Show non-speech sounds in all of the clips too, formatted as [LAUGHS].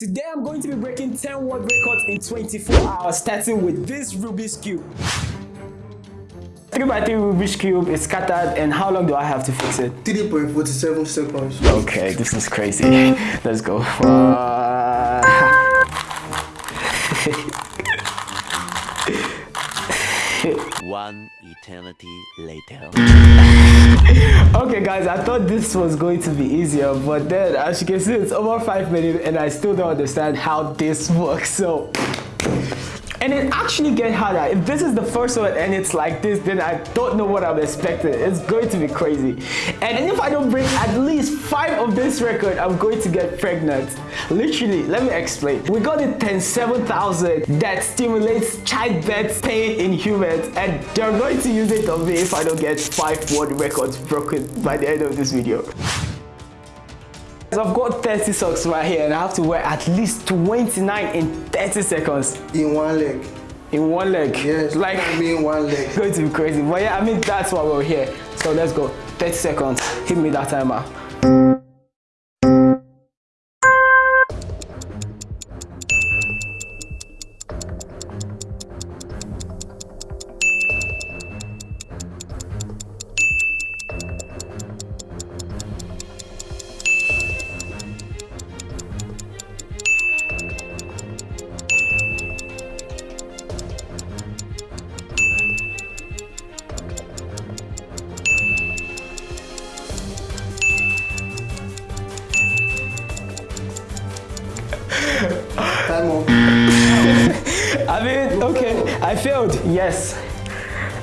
Today I'm going to be breaking 10 world records in 24 hours starting with this Rubik's Cube. 3 by 3 Rubik's Cube is scattered and how long do I have to fix it? 3.47 seconds. Okay, this is crazy. [LAUGHS] Let's go. Uh... [LAUGHS] One eternity later. [LAUGHS] okay guys, I thought this was going to be easier, but then as you can see, it's over 5 minutes and I still don't understand how this works. So [LAUGHS] and it actually get harder. If this is the first one and it's like this then i don't know what i'm expecting. It's going to be crazy. And if i don't break at least five of this record i'm going to get pregnant. Literally let me explain. We got the 107,000 that stimulates childbirth pain in humans. And they're going to use it on me if i don't get five world records broken by the end of this video I've got 30 socks right here and I have to wear at least 29 in 30 seconds. In one leg. In one leg? Yes, like I mean one leg. [LAUGHS] going to be crazy. But yeah, I mean that's why we're here. So let's go. 30 seconds. Hit me that timer. I failed, yes.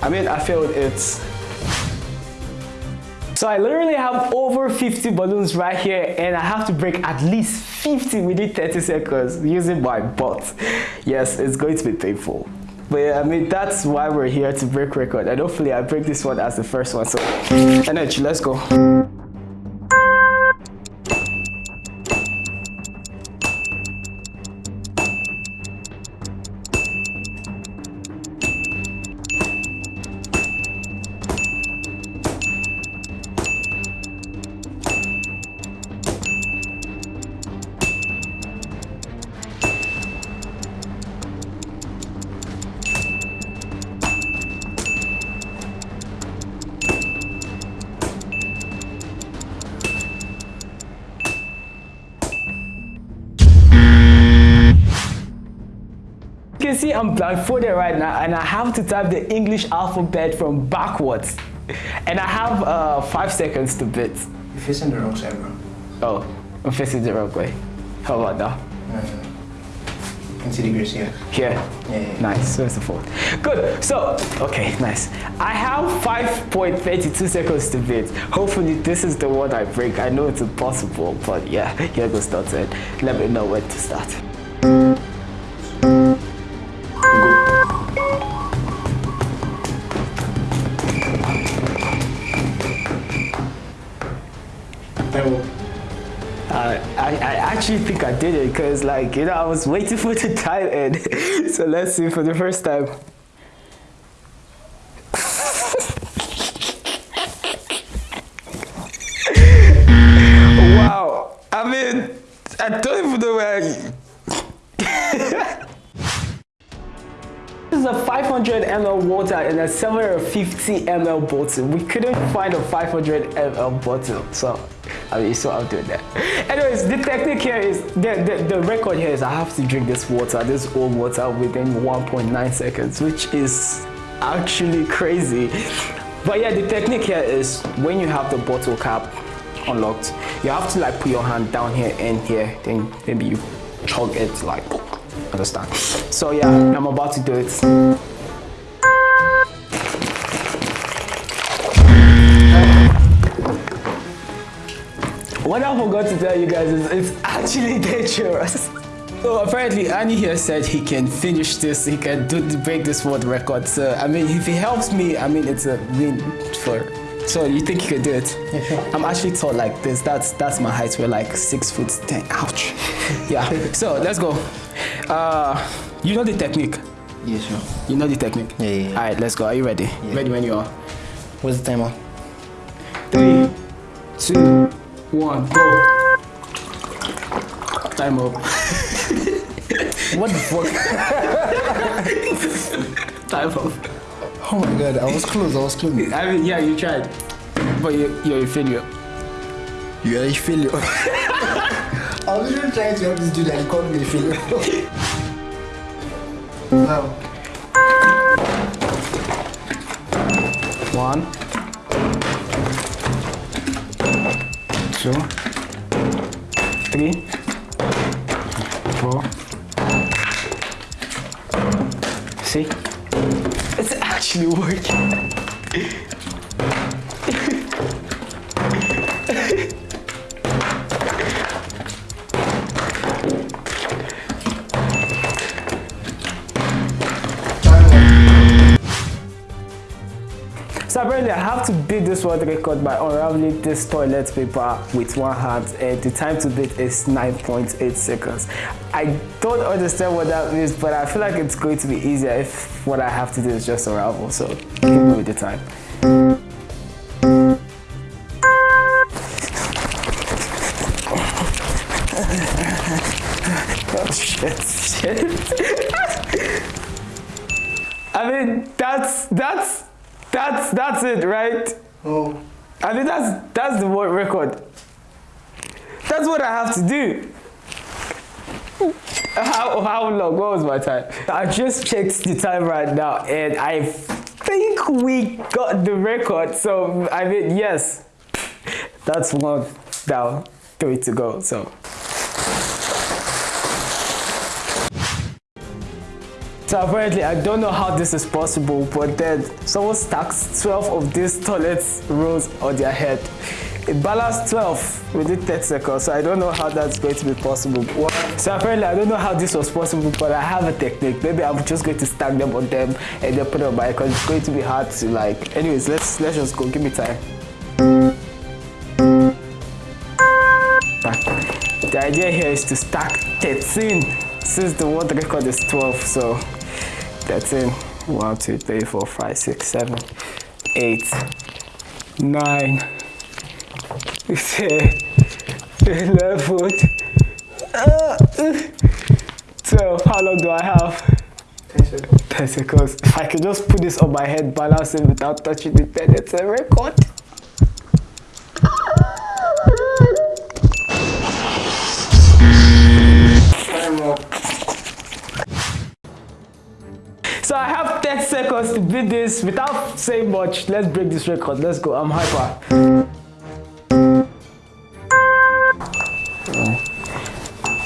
I mean, I failed it. So I literally have over 50 balloons right here and I have to break at least 50 within 30 seconds using my butt. Yes, it's going to be painful. But yeah, I mean, that's why we're here to break record. And hopefully I break this one as the first one. So energy, let's go. Can see I'm blindfolded right now and I have to type the English alphabet from backwards. And I have uh, five seconds to bit. You're facing the wrong side, bro. Oh, I'm facing the wrong way. How about that? See the grace here. Here? Yeah, yeah, yeah. Nice, so fourth. Good, so, okay, nice. I have 5.32 seconds to bid. Hopefully this is the one I break. I know it's impossible, but yeah, here goes started. Let me know when to start. Did it because like, you know, I was waiting for the time end. [LAUGHS] so let's see for the first time. [LAUGHS] wow. I mean, I don't even know where I... [LAUGHS] This is a 500 ml water in a 750 ml bottle. We couldn't find a 500 ml bottle, so I mean, so I'm doing that. Anyways, the technique here is the, the the record here is I have to drink this water, this old water, within 1.9 seconds, which is actually crazy. But yeah, the technique here is when you have the bottle cap unlocked, you have to like put your hand down here and here, then maybe you chug it like understand so yeah i'm about to do it what i forgot to tell you guys is it's actually [LAUGHS] dangerous so apparently Annie here said he can finish this, he can do break this world record. So I mean if he helps me, I mean it's a win for so you think you can do it? Yeah, [LAUGHS] sure. I'm actually tall like this. That's that's my height. We're like six foot ten. Ouch. yeah. So let's go. Uh, you know the technique. Yeah, sure. You know the technique. Yeah, yeah, yeah. All right. Let's go. Are you ready? Ready when you are. What's the timer? Three, two, one, go. Time up. [LAUGHS] What the fuck? [LAUGHS] Time up. Oh my god, I was close, I was close. I mean, yeah, you tried, but you, you're a failure. You are a failure. [LAUGHS] I was even trying to help this dude and he called me a failure. now, One, two, three, four. See? It's actually working. Apparently I have to beat this world record by unraveling this toilet paper with one hand and the time to beat is 9.8 seconds. I don't understand what that means but I feel like it's going to be easier if what I have to do is just unravel so give me the time. [LAUGHS] Oh shit, shit. [LAUGHS] I mean that's that's that's that's it, right? oh, I mean that's that's the world record. That's what I have to do. How how long? What was my time? I just checked the time right now, and I think we got the record. So I mean, yes, that's one down, three to go. So. So apparently, I don't know how this is possible, but then someone stacks 12 of these toilet rolls on their head. It balanced 12 within 30 seconds, so I don't know how that's going to be possible. So apparently, I don't know how this was possible, but I have a technique. Maybe I'm just going to stack them on them and then put on my because it's going to be hard to like. Anyways, let's let's just go. Give me time. The idea here is to stack 13 since the world record is 12, so 13, 1, 2, 3, 4, 5, 6, 7, 8, 9, 10, [LAUGHS] 11, uh, 12. How long do I have? 10 seconds. 10 seconds. If I can just put this on my head, balance it without touching the pen, it's a record. 10 seconds to beat this without saying much. Let's break this record. Let's go. I'm hyper.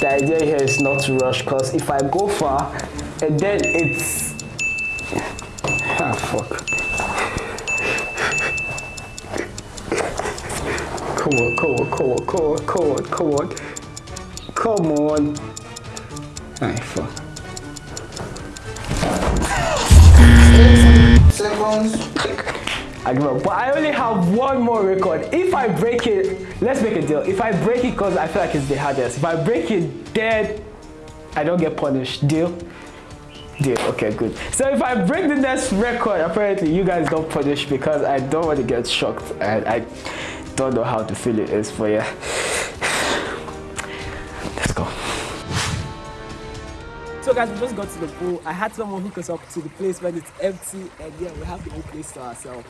The idea here is not to rush because if I go far and then it's ah fuck. Come on, come on, come on, come on, come on, come on. Come on. Ah fuck. Seconds. I give up. But I only have one more record. If I break it, let's make a deal. If I break it because I feel like it's the hardest. If I break it, dead, I don't get punished. Deal? Deal. Okay, good. So if I break the next record, apparently you guys don't punish because I don't want to get shocked and I don't know how to feel it is. for yeah, Guys, we just got to the pool. I had someone hook us up to the place when it's empty and yeah, we have the whole place to ourselves.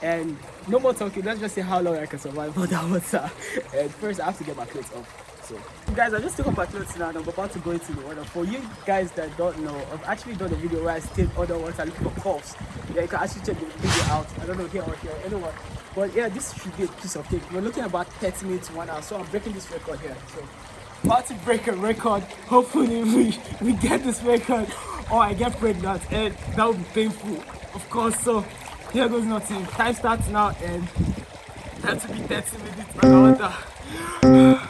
And no more talking, let's just see how long I can survive [LAUGHS] under water. And first I have to get my clothes off. So guys, I just took off my clothes now and I'm about to go into the water. For you guys that don't know, I've actually done a video where I stayed underwater looking for calls. Yeah, you can actually check the video out. I don't know here or here, anyone. But yeah, this should be a piece of cake. We're looking about 30 minutes, one hour. So I'm breaking this record here. So about to break a record. Hopefully we, we get this record or I get pregnant and that would be painful, of course. So here goes nothing. Time starts now and that to be 30 minutes. I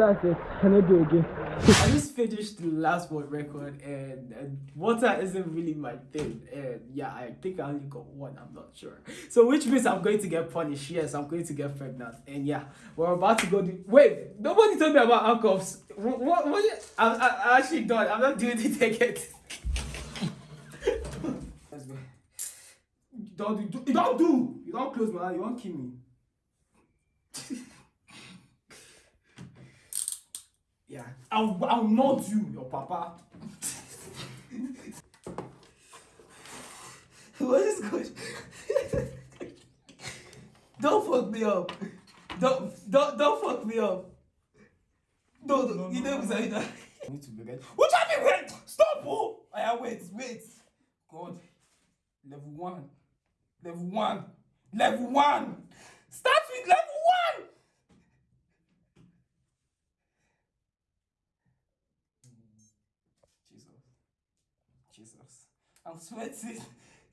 that's it. I don't do again. I just finished the last one record and, and water isn't really my thing. And yeah, I think I only got one, I'm not sure. So which means I'm going to get punished. Yes, I'm going to get pregnant. And yeah, we're about to go do wait, nobody told me about handcuffs. What what, what I'm, I'm actually done. I'm not doing it again. [LAUGHS] Don't do, do, don't do. You don't close my eye. You won't kill me. [LAUGHS] yeah, I'll, I'll not you, your papa. [LAUGHS] what is good? [LAUGHS] don't fuck me up. Don't don't don't fuck me up. No, no, you never say that. I need to be ready. What have you wait? Stop! Oh, I wait, wait. God, level one, level one, level one. Start with level one. I'm sweating.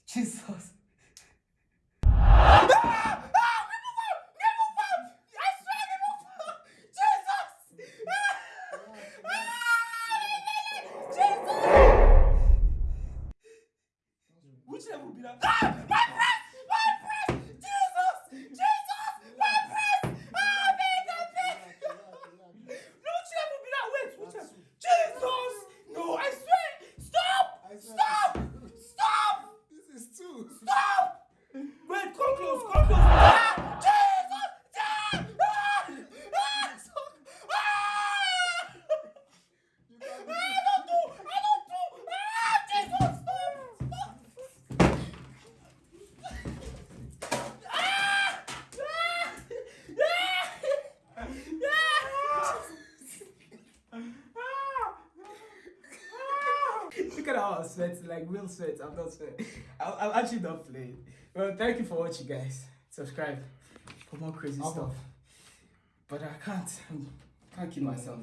Jesus. Ah! Ah! Remove her! Remove her! I swear, remove her! Jesus! Which level be that? Ah! My breast! My breast! Jesus! Jesus! My breast! Ah! Big up, big No, which level be that? Wait, which level? Jesus! No, I swear! Stop! Stop! Stop! This is two. Stop! Wait, come close, come close. Ah! Jesus! Ah! Ah! Ah! Stop! Ah! I don't do! I don't do! Ah! Jesus! Stop! Stop! Ah! Ah! Ah! I'm sweating, like real sweat. I'm not sweating. [LAUGHS] I'm, I'm actually not playing. Well, thank you for watching, guys. Subscribe for more crazy stuff. But I can't. I can't keep myself.